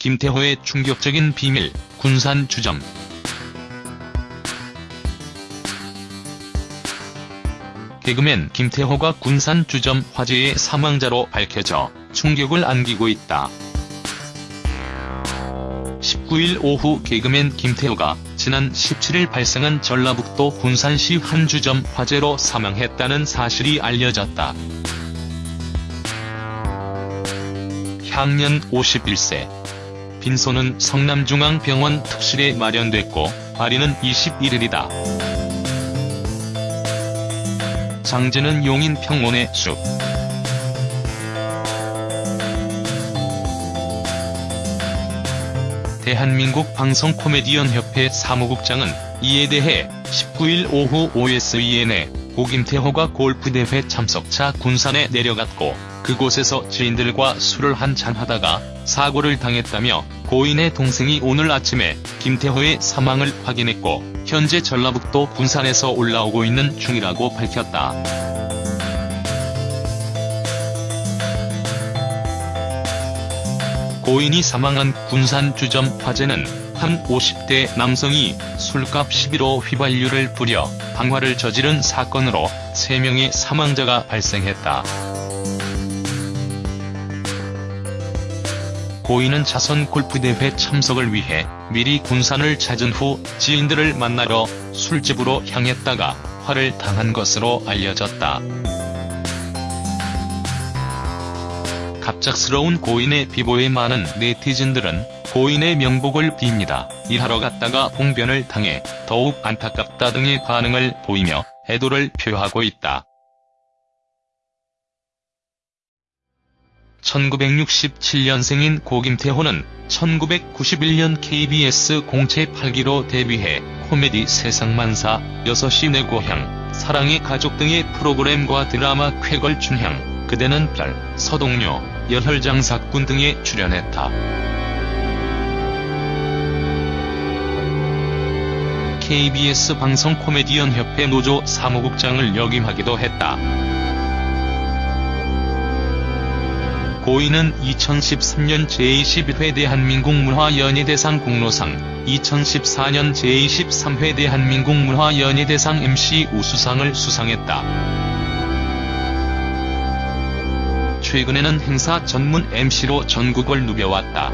김태호의 충격적인 비밀, 군산 주점. 개그맨 김태호가 군산 주점 화재의 사망자로 밝혀져 충격을 안기고 있다. 19일 오후 개그맨 김태호가 지난 17일 발생한 전라북도 군산시 한 주점 화재로 사망했다는 사실이 알려졌다. 향년 51세. 빈소는 성남중앙병원 특실에 마련됐고 발인은 21일이다. 장제는 용인 평원의 숲. 대한민국 방송 코미디언 협회 사무국장은 이에 대해 19일 오후 OSEN에 고김태호가 골프대회 참석차 군산에 내려갔고 그곳에서 지인들과 술을 한잔 하다가 사고를 당했다며 고인의 동생이 오늘 아침에 김태호의 사망을 확인했고 현재 전라북도 군산에서 올라오고 있는 중이라고 밝혔다. 고인이 사망한 군산 주점 화재는 한 50대 남성이 술값 시비로 휘발유를 뿌려 방화를 저지른 사건으로 3명의 사망자가 발생했다. 고인은 자선 골프대회 참석을 위해 미리 군산을 찾은 후 지인들을 만나러 술집으로 향했다가 화를 당한 것으로 알려졌다. 갑작스러운 고인의 비보에 많은 네티즌들은 고인의 명복을 빕니다. 일하러 갔다가 봉변을 당해 더욱 안타깝다 등의 반응을 보이며 애도를 표하고 있다. 1967년생인 고김태호는 1991년 KBS 공채 8기로 데뷔해 코미디 세상만사, 6시 내 고향, 사랑의 가족 등의 프로그램과 드라마 쾌걸춘향, 그대는 별, 서동요, 열혈장사꾼 등에 출연했다. KBS 방송 코미디언 협회 노조 사무국장을 역임하기도 했다. 고인은 2013년 제21회 대한민국 문화연예대상 공로상, 2014년 제23회 대한민국 문화연예대상 MC 우수상을 수상했다. 최근에는 행사 전문 MC로 전국을 누벼왔다.